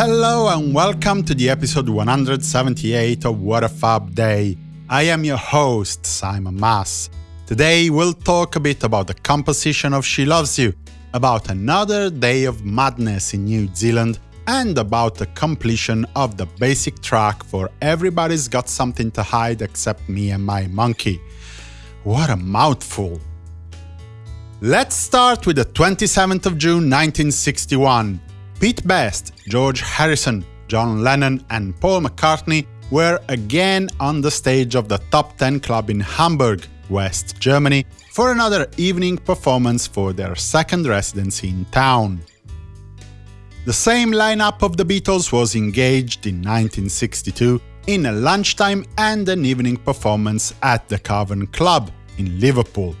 Hello and welcome to the episode 178 of What a Fab Day. I am your host, Simon Mas. Today we'll talk a bit about the composition of She Loves You, about another day of madness in New Zealand, and about the completion of the basic track for Everybody's Got Something to Hide Except Me and My Monkey. What a mouthful! Let's start with the 27th of June 1961. Pete Best, George Harrison, John Lennon and Paul McCartney were again on the stage of the Top 10 Club in Hamburg, West Germany, for another evening performance for their second residency in town. The same lineup of the Beatles was engaged in 1962 in a lunchtime and an evening performance at the Cavern Club in Liverpool.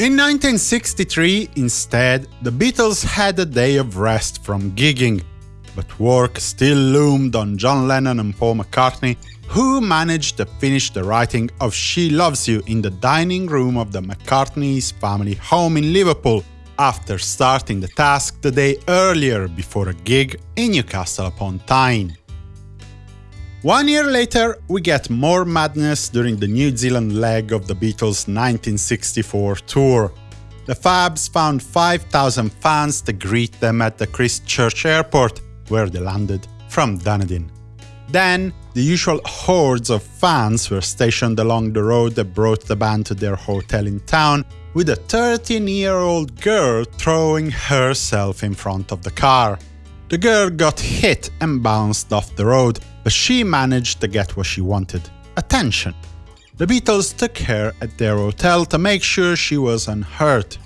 In 1963, instead, the Beatles had a day of rest from gigging, but work still loomed on John Lennon and Paul McCartney, who managed to finish the writing of She Loves You in the dining room of the McCartney's family home in Liverpool, after starting the task the day earlier before a gig in Newcastle upon Tyne. One year later, we get more madness during the New Zealand leg of the Beatles' 1964 tour. The Fabs found 5,000 fans to greet them at the Christchurch airport, where they landed from Dunedin. Then, the usual hordes of fans were stationed along the road that brought the band to their hotel in town, with a 13-year-old girl throwing herself in front of the car. The girl got hit and bounced off the road, but she managed to get what she wanted – attention. The Beatles took her at their hotel to make sure she was unhurt.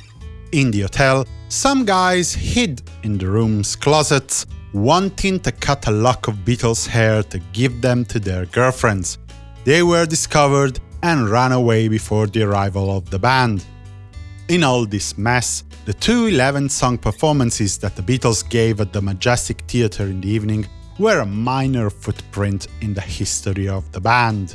In the hotel, some guys hid in the room's closets, wanting to cut a lock of Beatles' hair to give them to their girlfriends. They were discovered and ran away before the arrival of the band. In all this mess, the two 11-song performances that the Beatles gave at the Majestic Theatre in the evening were a minor footprint in the history of the band.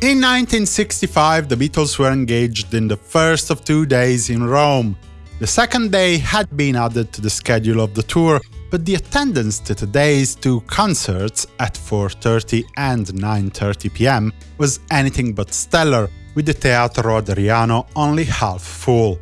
In 1965, the Beatles were engaged in the first of two days in Rome. The second day had been added to the schedule of the tour, but the attendance to today's two concerts at 4.30 and 9.30 pm was anything but stellar, with the Teatro Adriano only half full.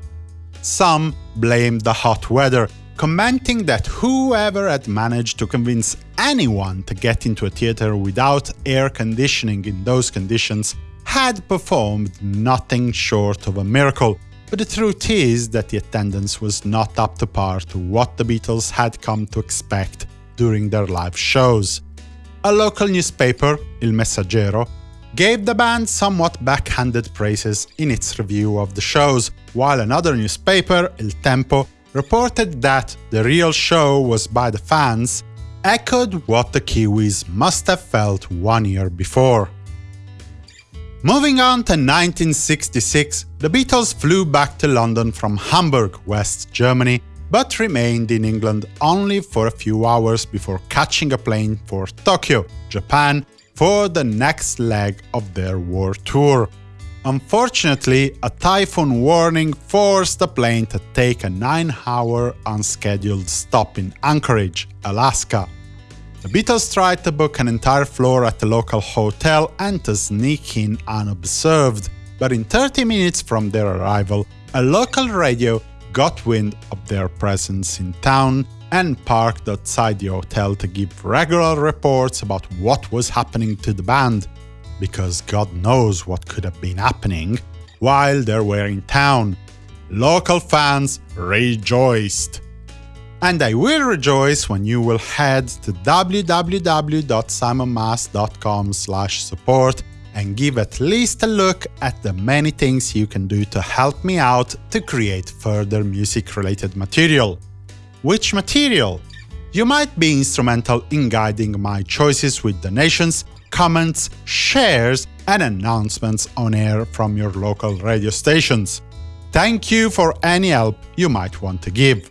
Some blamed the hot weather, commenting that whoever had managed to convince anyone to get into a theater without air conditioning in those conditions had performed nothing short of a miracle, but the truth is that the attendance was not up to par to what the Beatles had come to expect during their live shows. A local newspaper, Il Messaggero, gave the band somewhat backhanded praises in its review of the shows, while another newspaper, Il Tempo, reported that the real show was by the fans, echoed what the Kiwis must have felt one year before. Moving on to 1966, the Beatles flew back to London from Hamburg, West Germany, but remained in England only for a few hours before catching a plane for Tokyo, Japan, for the next leg of their war tour. Unfortunately, a typhoon warning forced the plane to take a 9-hour unscheduled stop in Anchorage, Alaska. The Beatles tried to book an entire floor at the local hotel and to sneak in unobserved, but in 30 minutes from their arrival, a local radio got wind of their presence in town and parked outside the hotel to give regular reports about what was happening to the band because God knows what could have been happening, while they were in town. Local fans rejoiced. And I will rejoice when you will head to www.simonmas.com support and give at least a look at the many things you can do to help me out to create further music-related material. Which material? You might be instrumental in guiding my choices with donations comments, shares, and announcements on air from your local radio stations. Thank you for any help you might want to give.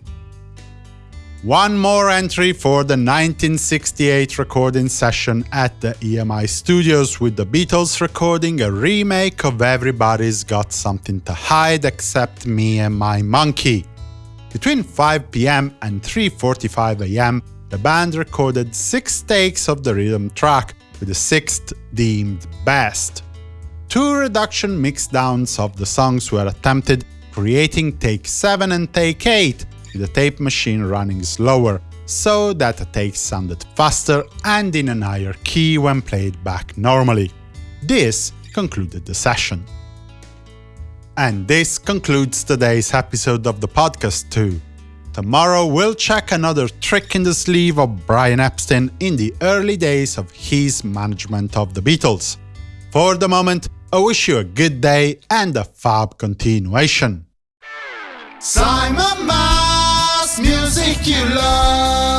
One more entry for the 1968 recording session at the EMI Studios with the Beatles recording a remake of Everybody's Got Something to Hide Except Me and My Monkey. Between 5 pm and 3.45 am, the band recorded six takes of the rhythm track, with the sixth deemed best. Two reduction mixdowns of the songs were attempted, creating take 7 and take 8, with the tape machine running slower, so that the takes sounded faster and in a higher key when played back normally. This concluded the session. And this concludes today's episode of the podcast too. Tomorrow we'll check another trick in the sleeve of Brian Epstein in the early days of his management of the Beatles. For the moment, I wish you a good day and a fab continuation. Simon Mas, music you love.